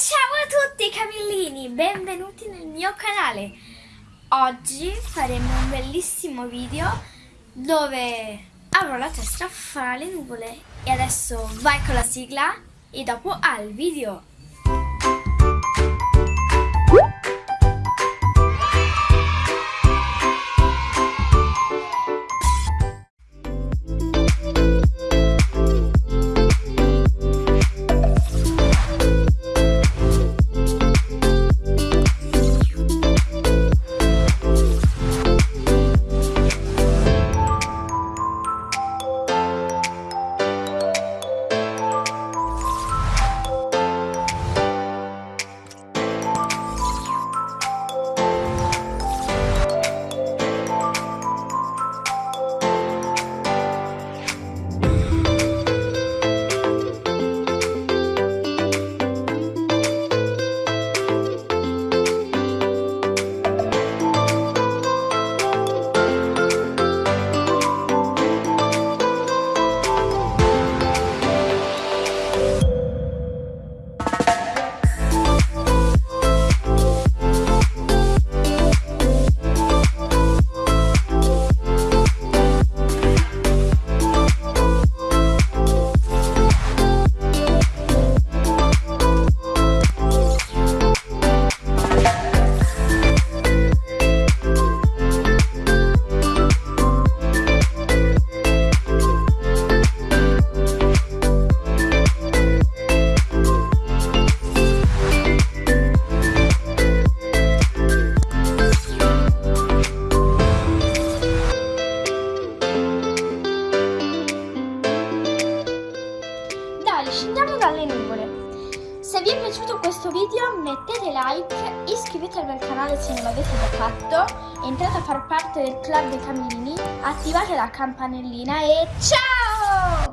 Ciao a tutti Camillini, benvenuti nel mio canale. Oggi faremo un bellissimo video dove avrò la testa fra le nuvole. E adesso vai con la sigla e dopo al video. Vi è piaciuto questo video mettete like, iscrivetevi al canale se non l'avete già fatto, entrate a far parte del club dei camini, attivate la campanellina e ciao!